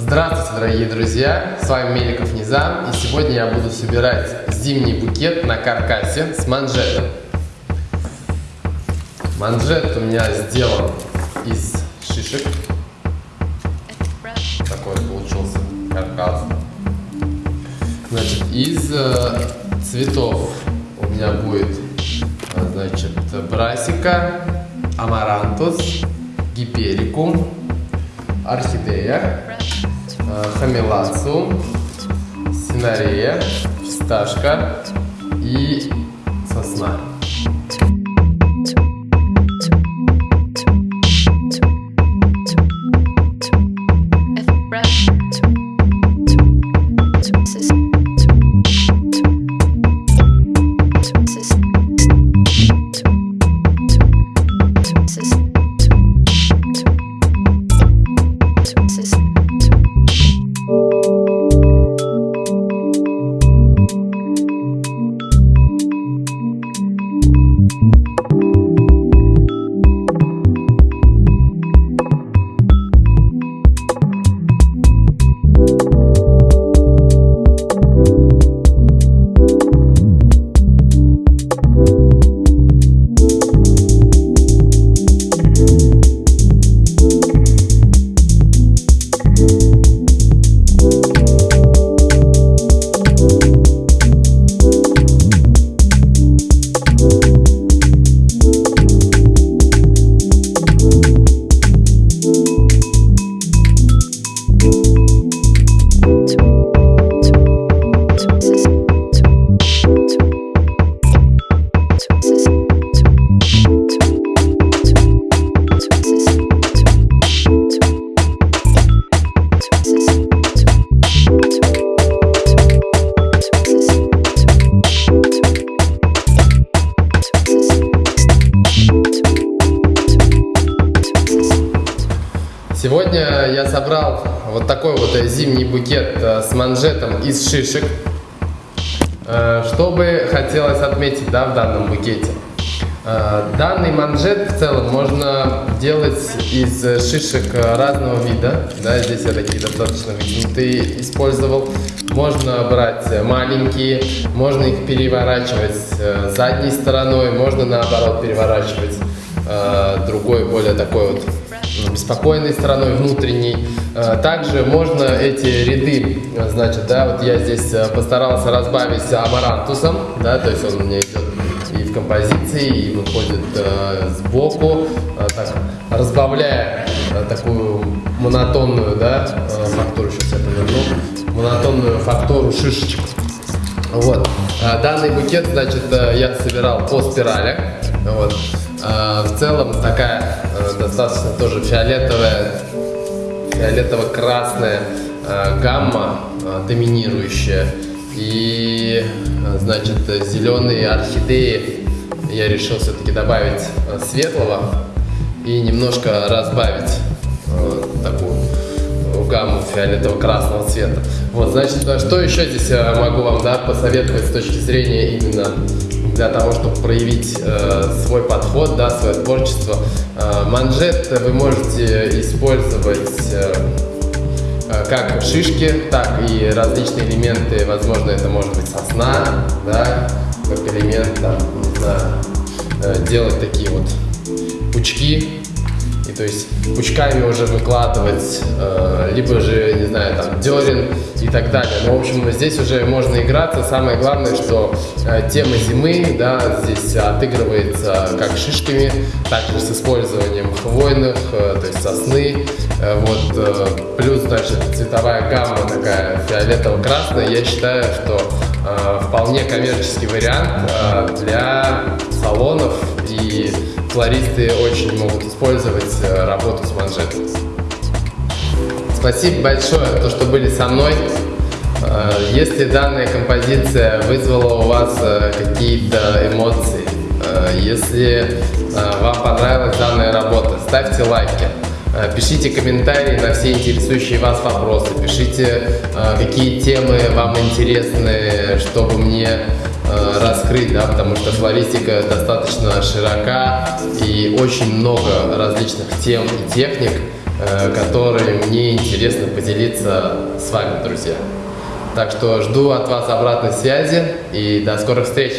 Здравствуйте, дорогие друзья! С вами Меликов Низам, и сегодня я буду собирать зимний букет на каркасе с манжетом. Манжет у меня сделан из шишек. Такой получился каркас. Значит, из э, цветов у меня будет, э, значит, брасика, амарантус, гиперикум, орхидея, хамелацу, синарея, фисташка и сосна. Собрал вот такой вот зимний букет э, с манжетом из шишек. Э, что бы хотелось отметить да, в данном букете? Э, данный манжет в целом можно делать из шишек разного вида. Да, здесь я такие достаточно вытянутые использовал. Можно брать маленькие, можно их переворачивать задней стороной, можно наоборот переворачивать другой, более такой вот спокойной стороной внутренней. Э, также можно эти ряды, значит, да, вот я здесь э, постарался разбавить амарантусом, да, то есть он у меня идет и в композиции, и выходит э, сбоку, э, так, разбавляя э, такую монотонную, да, э, фактуру, сейчас я поверну, монотонную фактуру шишечек. Вот. Данный букет, значит, я собирал по спиралях. Вот. В целом такая э, достаточно тоже фиолетовая, фиолетово-красная э, гамма э, доминирующая. И, значит, зеленые орхидеи я решил все-таки добавить светлого и немножко разбавить такую гамму фиолетово-красного цвета. Вот, значит, что еще здесь могу вам да, посоветовать с точки зрения именно для того, чтобы проявить э, свой подход, да, свое творчество. Э, манжет вы можете использовать э, э, как шишки, так и различные элементы, возможно, это может быть сосна, да, как элемент, там, не знаю, э, делать такие вот пучки и то есть пучками уже выкладывать, э, либо же, не знаю, там, дерен и так далее. Но, в общем, здесь уже можно играться. Самое главное, что э, тема зимы, да, здесь отыгрывается как шишками, также с использованием хвойных, э, то есть сосны. Э, вот, э, плюс, значит, цветовая гамма такая фиолетово-красная. Я считаю, что э, вполне коммерческий вариант э, для салонов и флористы очень могут использовать э, работу с манжетом. Спасибо большое, то, что были со мной. Э, если данная композиция вызвала у вас э, какие-то эмоции, если вам понравилась данная работа, ставьте лайки. Пишите комментарии на все интересующие вас вопросы, пишите, какие темы вам интересны, чтобы мне раскрыть, да, потому что флористика достаточно широка и очень много различных тем и техник, э, который мне интересно поделиться с вами, друзья. Так что жду от вас обратной связи и до скорых встреч!